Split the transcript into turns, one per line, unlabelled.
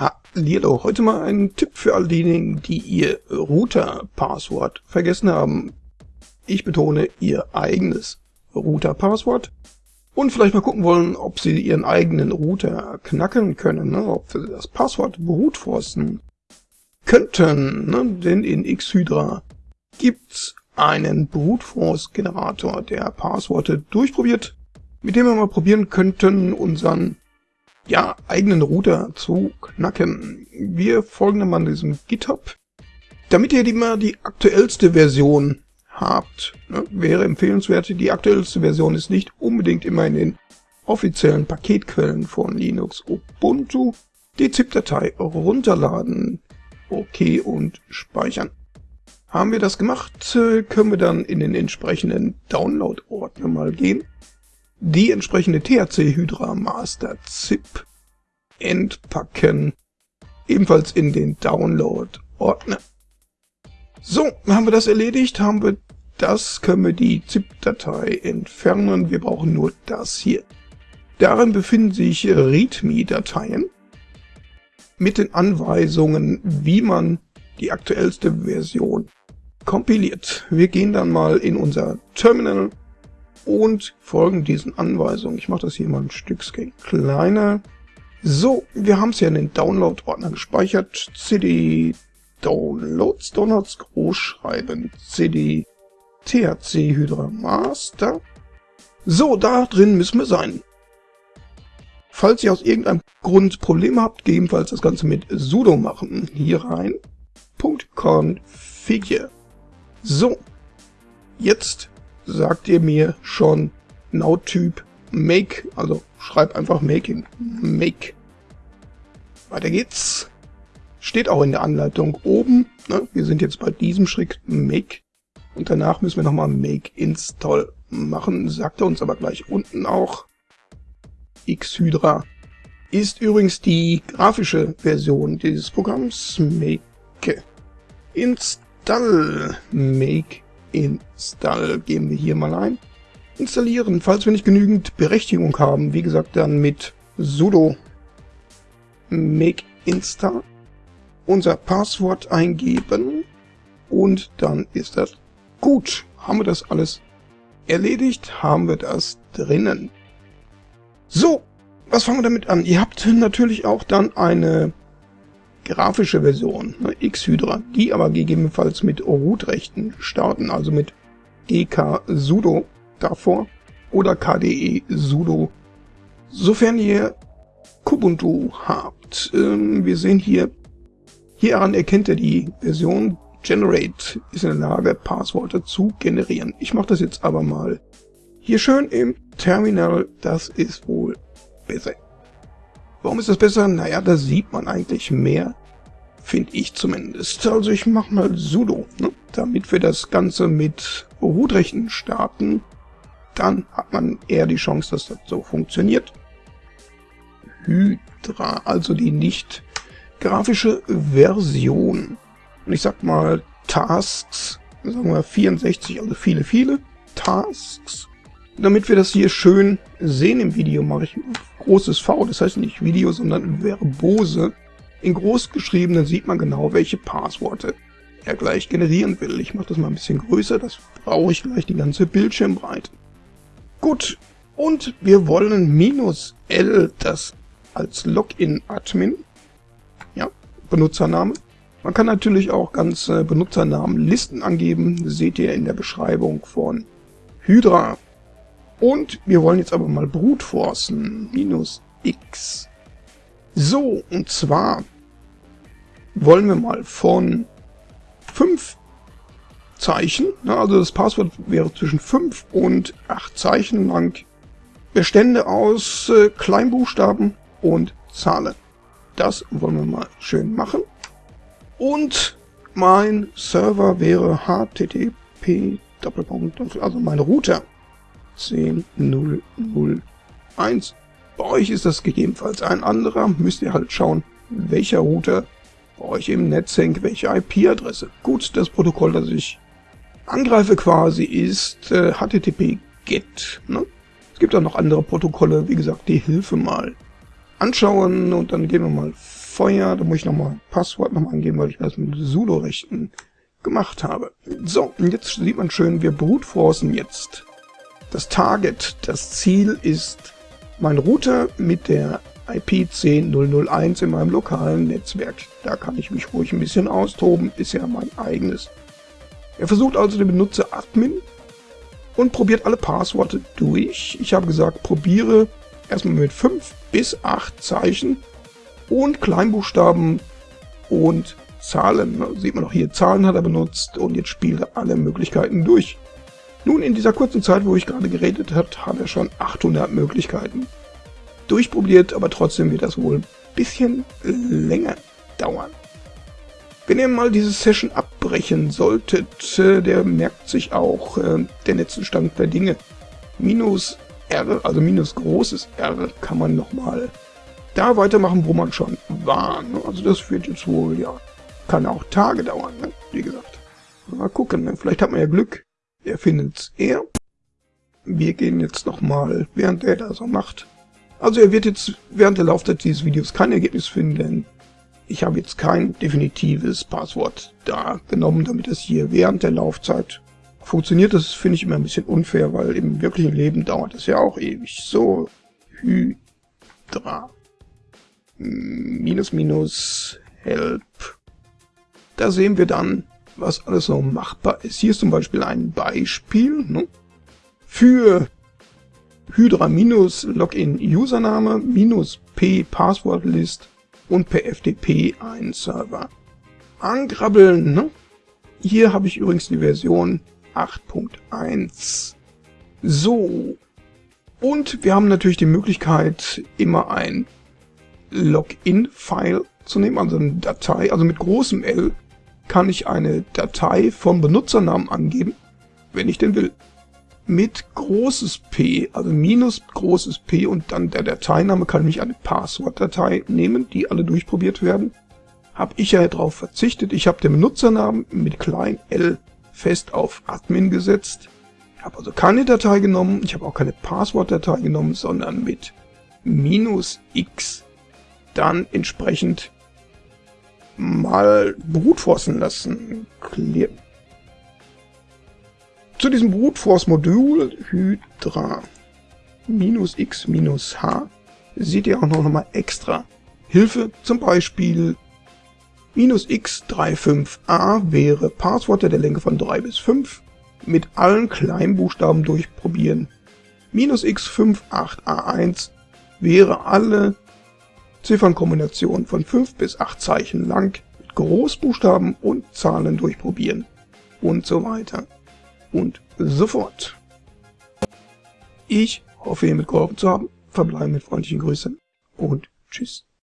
Hallihallo, heute mal ein Tipp für all diejenigen, die ihr Router-Passwort vergessen haben. Ich betone ihr eigenes Router-Passwort und vielleicht mal gucken wollen, ob sie ihren eigenen Router knacken können, ne? ob sie das Passwort brutforcen könnten, ne? denn in Xhydra gibt's einen Brute Force Generator, der Passworte durchprobiert, mit dem wir mal probieren könnten, unseren ja, eigenen Router zu knacken. Wir folgen dann mal diesem GitHub. Damit ihr immer die aktuellste Version habt, ne, wäre empfehlenswert, die aktuellste Version ist nicht unbedingt immer in den offiziellen Paketquellen von Linux Ubuntu. Die ZIP-Datei runterladen, OK und speichern. Haben wir das gemacht, äh, können wir dann in den entsprechenden Download-Ordner mal gehen die entsprechende THC Hydra Master ZIP entpacken, ebenfalls in den Download-Ordner. So, haben wir das erledigt, haben wir das, können wir die ZIP-Datei entfernen. Wir brauchen nur das hier. Darin befinden sich README-Dateien mit den Anweisungen, wie man die aktuellste Version kompiliert. Wir gehen dann mal in unser Terminal und folgen diesen Anweisungen. Ich mache das hier mal ein Stückchen kleiner. So, wir haben es ja in den Download-Ordner gespeichert. cd Downloads, Downloads groß schreiben, cd thc Hydra Master. So, da drin müssen wir sein. Falls ihr aus irgendeinem Grund Probleme habt, gegebenenfalls das Ganze mit sudo machen. Hier rein. .configure. So, jetzt sagt ihr mir schon Now-Typ Make, also schreib einfach Making, Make. Weiter geht's. Steht auch in der Anleitung oben. Ne? Wir sind jetzt bei diesem Schritt Make. Und danach müssen wir nochmal Make Install machen. Sagt er uns aber gleich unten auch. Xhydra ist übrigens die grafische Version dieses Programms. Make Install Make Install geben wir hier mal ein. Installieren, falls wir nicht genügend Berechtigung haben, wie gesagt dann mit sudo make install unser Passwort eingeben und dann ist das gut. Haben wir das alles erledigt, haben wir das drinnen. So, was fangen wir damit an? Ihr habt natürlich auch dann eine grafische Version, ne, Xhydra, die aber gegebenenfalls mit Root-Rechten starten, also mit GK sudo davor oder KDE sudo, sofern ihr Kubuntu habt. Ähm, wir sehen hier, hieran erkennt er die Version Generate ist in der Lage, Passworte zu generieren. Ich mache das jetzt aber mal hier schön im Terminal, das ist wohl besser. Warum ist das besser? Naja, da sieht man eigentlich mehr, finde ich zumindest. Also ich mache mal sudo, ne? damit wir das Ganze mit Rootrechten starten. Dann hat man eher die Chance, dass das so funktioniert. Hydra, also die nicht grafische Version. Und ich sag mal Tasks, sagen wir 64, also viele, viele Tasks. Damit wir das hier schön sehen im Video, mache ich großes V, das heißt nicht Video, sondern Verbose. In groß geschrieben, dann sieht man genau, welche Passworte er gleich generieren will. Ich mache das mal ein bisschen größer, das brauche ich gleich die ganze Bildschirmbreite. Gut, und wir wollen minus L, das als Login-Admin, ja, Benutzername. Man kann natürlich auch ganze Benutzernamenlisten angeben, seht ihr in der Beschreibung von Hydra. Und wir wollen jetzt aber mal brute forcen. Minus x. So, und zwar wollen wir mal von 5 Zeichen, also das Passwort wäre zwischen 5 und 8 Zeichen lang, Bestände aus äh, Kleinbuchstaben und Zahlen. Das wollen wir mal schön machen. Und mein Server wäre http also mein Router 10001. Bei euch ist das gegebenenfalls ein anderer, müsst ihr halt schauen, welcher Router bei euch im Netz hängt, welche IP-Adresse. Gut, das Protokoll, das ich angreife quasi, ist äh, HTTP GET. Ne? Es gibt auch noch andere Protokolle, wie gesagt, die Hilfe mal anschauen und dann gehen wir mal Feuer. Da muss ich nochmal Passwort nochmal angeben, weil ich das mit Sudo-Rechten gemacht habe. So, und jetzt sieht man schön, wir brutforcen jetzt. Das Target, das Ziel ist mein Router mit der IP 10001 in meinem lokalen Netzwerk. Da kann ich mich ruhig ein bisschen austoben, ist ja mein eigenes. Er versucht also den Benutzer Admin und probiert alle Passworte durch. Ich habe gesagt, probiere erstmal mit 5 bis 8 Zeichen und Kleinbuchstaben und Zahlen. Sieht man auch hier, Zahlen hat er benutzt und jetzt spielt er alle Möglichkeiten durch. Nun, in dieser kurzen Zeit, wo ich gerade geredet habe, hat er schon 800 Möglichkeiten durchprobiert, aber trotzdem wird das wohl ein bisschen länger dauern. Wenn ihr mal diese Session abbrechen solltet, äh, der merkt sich auch äh, der Netzzustand der Dinge. Minus R, also minus großes R, kann man nochmal da weitermachen, wo man schon war. Ne? Also das wird jetzt wohl, ja, kann auch Tage dauern, ne? wie gesagt. Mal gucken, ne? vielleicht hat man ja Glück. Er findet's eher. Wir gehen jetzt nochmal, während er da so macht. Also er wird jetzt während der Laufzeit dieses Videos kein Ergebnis finden, ich habe jetzt kein definitives Passwort da genommen, damit es hier während der Laufzeit funktioniert. Das finde ich immer ein bisschen unfair, weil im wirklichen Leben dauert es ja auch ewig. So, Hydra. Minus, minus, help. Da sehen wir dann, was alles so machbar ist. Hier ist zum Beispiel ein Beispiel ne? für Hydra minus Login Username minus P Passwortlist und per FTP einen Server angrabbeln. Ne? Hier habe ich übrigens die Version 8.1. So. Und wir haben natürlich die Möglichkeit, immer ein Login-File zu nehmen, also eine Datei. Also mit großem L kann ich eine Datei vom Benutzernamen angeben, wenn ich den will mit großes P, also minus großes P und dann der Dateiname kann ich eine Passwortdatei nehmen, die alle durchprobiert werden. Habe ich ja darauf verzichtet. Ich habe den Benutzernamen mit klein l fest auf Admin gesetzt. Habe also keine Datei genommen, ich habe auch keine Passwortdatei genommen, sondern mit minus x dann entsprechend mal brutforcen lassen. Clear zu diesem Brute Force Modul Hydra minus x minus h seht ihr auch noch mal extra Hilfe, zum Beispiel minus x35a wäre Passworte der Länge von 3 bis 5 mit allen Kleinbuchstaben durchprobieren. Minus x58a1 wäre alle Ziffernkombinationen von 5 bis 8 Zeichen lang mit Großbuchstaben und Zahlen durchprobieren und so weiter und sofort. Ich hoffe, ihr mitgeholfen zu haben. Verbleibe mit freundlichen Grüßen und tschüss.